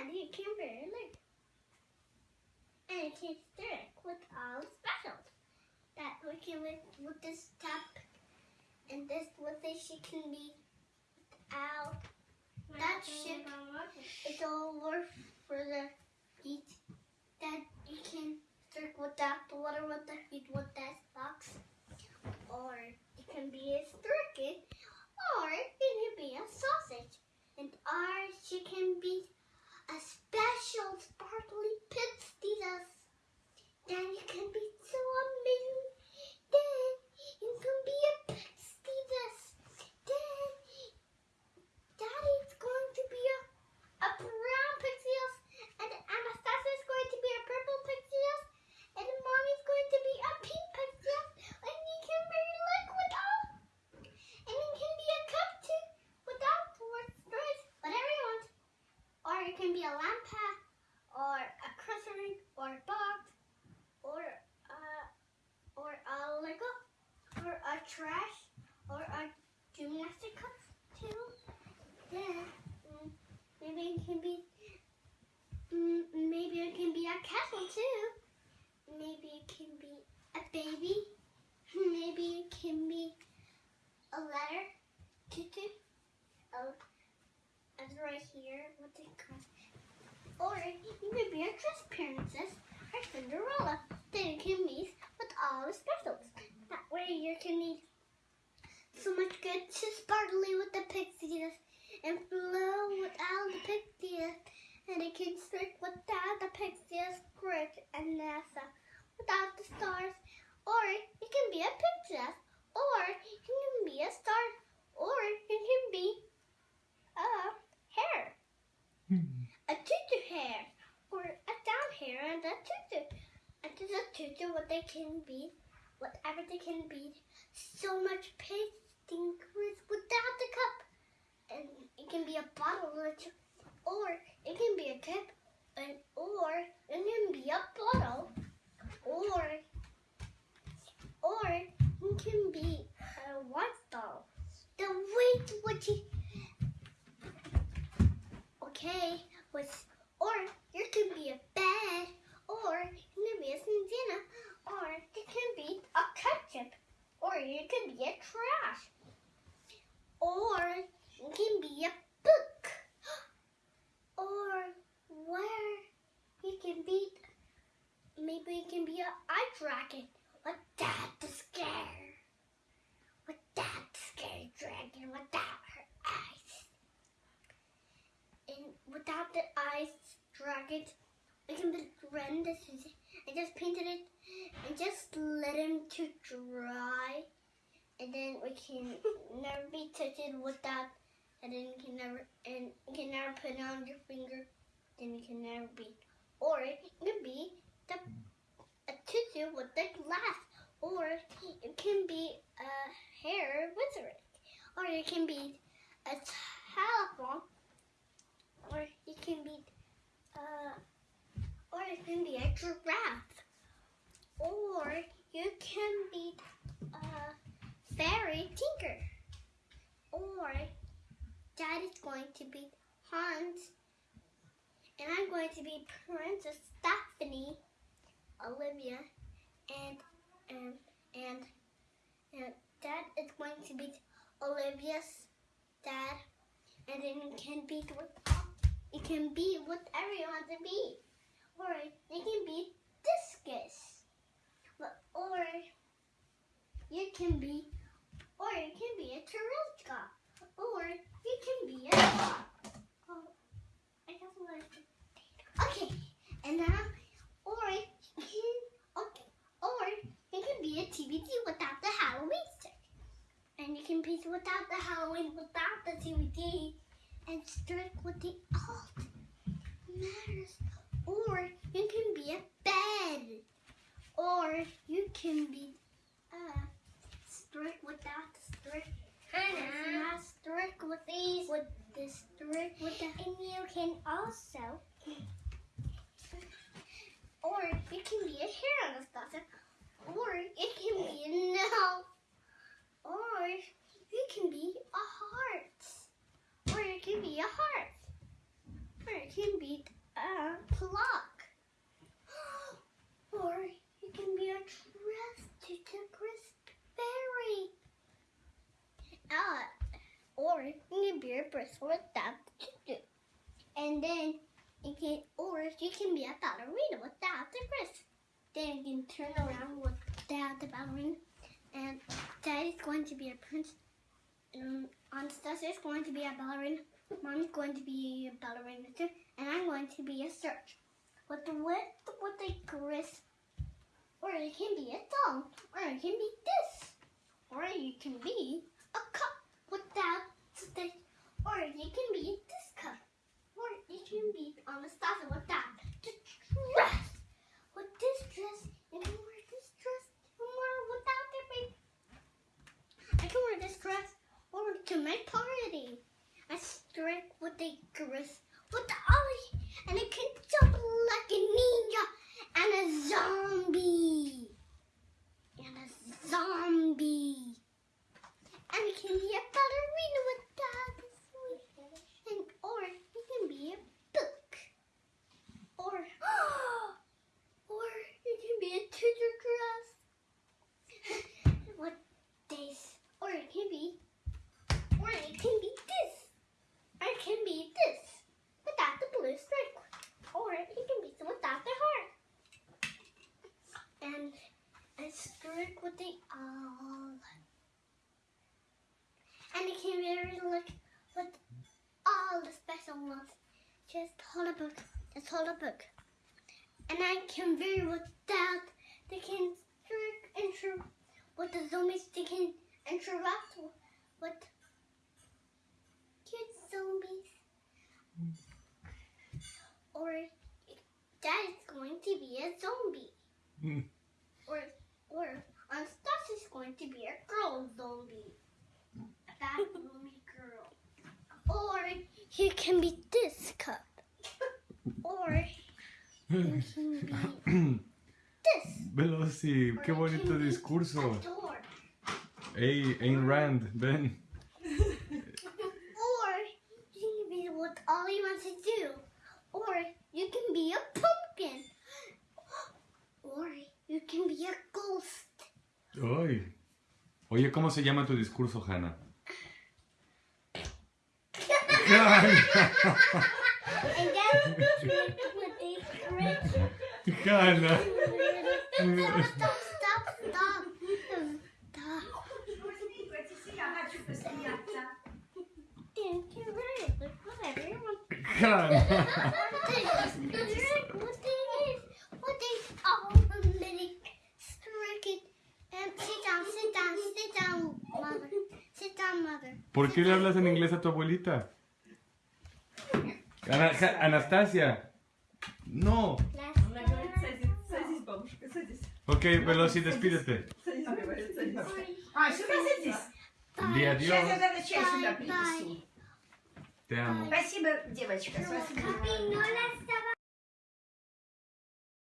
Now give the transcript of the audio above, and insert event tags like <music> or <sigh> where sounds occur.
and you can like and you can stick with all the specials. That we can with, with this top and this with this she can be without that ship it's all worth for the heat. That you can stick without the water with the heat with that box. Or it can be a turkey or it can be a sausage and ours she can be a special sparkly pizzas. Then you can be so amazing. Then you can be a pizzas. Then Daddy's going to be a, a brown pixies and Anastasia is going to be a purple pixies and Mommy's going to be a pink pixies and you can be liquid all and you can be a cup too without words, whatever you want. Or it can be a lamp or a crossring, or a box, or a, or a Lego, or a trash, or a gymnastic cup too. Then mm, maybe it can be, mm, maybe it can be a castle too. Maybe it can be a baby. Maybe it can be a letter, tutu, a and right here with the cross. Or you could be a dress princess or Cinderella. Then you can meet with all the specials. That way you can eat so much good to sparkly with the pixies and flow with all the pixies. And it can streak without the pixies, great and NASA without the stars. Or you can be a princess. Or you can be a star. Or you can be a hair. A tutu hair. Or a down hair and a tutu. And to the tutu what they can be, whatever they can be. So much pasting with without the cup. And it can be a bottle or it can be a cup and or it can be a bottle. Or or it can be a white doll. The weight what you Okay, with or you can be a bed, or it can be a Santana, or it can be a ketchup, or you can be a trash, or it can be a book, or where you can be maybe it can be a eye dragon. What that to scare? What that scary dragon without her eyes? and without the eyes dragon, we can rend this. I just painted it and just let him to dry, and then we can <laughs> never be touched without, and then you can never and you can never put it on your finger. Then you can never be, or it can be the a tutu with the glass, or it can be a hair wizard, or it can be a telephone or it can be uh, or it can be a giraffe, or you can be a fairy tinker, or Dad is going to be Hans, and I'm going to be Princess Stephanie, Olivia, and and and and Dad is going to be Olivia's dad, and then it can be with it can be whatever you want to be. Or it can be discus. Or you can be, or it can be a Tarelka. Or you can be a Oh, I guess I'm gonna- Okay, and now, or it can, okay, or it can be a TBT without the Halloween stick. And you can piece without the Halloween, without the TBT strike with the alt matters. Or you can be a bed. Or you can be uh strike without the strike. Hannah. Not strike with these with the strike with the And you can also or it can be a hair Anastasia. Or it can be a no. Or it can be a heart or it can be a heart, or it can be a clock, <gasps> or it can be a dress to decorate berry, uh, or it can be a bracelet that to do, and then it can, or it can be a ballerina without the wrist. Then you can turn around without the ballerina, and that is going to be a prince. Um, Anastasia's going to be a ballerina. Mom's going to be a ballerina too. And I'm going to be a search. With the with, the crisp. Or it can be a song. Or it can be this. Or you can be a cup without the or you can be this cup. Or you can be on the Anastasia without the dress. With this dress, you can wear this dress and wear without the baby. I can wear this dress or to my party. I strike with the ollie and I can jump like a ninja and a zombie. And a zombie. And you can be a ballerina with that. And or you can be a book. Or or you can be a teacher dress. with this. Or it can be or it can be this. Or it can be this. Without the blue stripe. Or it can be without the heart. And a stripe with the owl. And it can very look with all ones. Just hold a book. Just hold a book. And I can very without they can tr- with the zombies they can interact with cute zombies. Or that is going to be a zombie. Mm. Or or is going to be a girl zombie. A <laughs> he can be this cup. Or he can be <clears throat> this. Veloci, qué it bonito discurso. A door. Ey, Ayn Rand, ven. Or you can be what all he wants to do. Or you can be a pumpkin. Or you can be a ghost. Ay. Oye, ¿cómo se llama tu discurso, Hannah? Hannah, And with. Hannah. Stop, stop, stop, stop. Thank you very much. Whatever you want. Hannah. Sit down, sit down, mother. Sit down, mother. ¿Por qué le hablas en inglés a tu abuelita? Ana- Ja- Anastasia. No. Она говорит, садись, садись, бабушка, садись. Ok, Veloci, despídete. Садись, говорит, садись. А, сюда садись. Ди Сейчас adiós. я тогда чай сюда Bye, bye. принесу. Te amo. Спасибо, девочка, спасибо.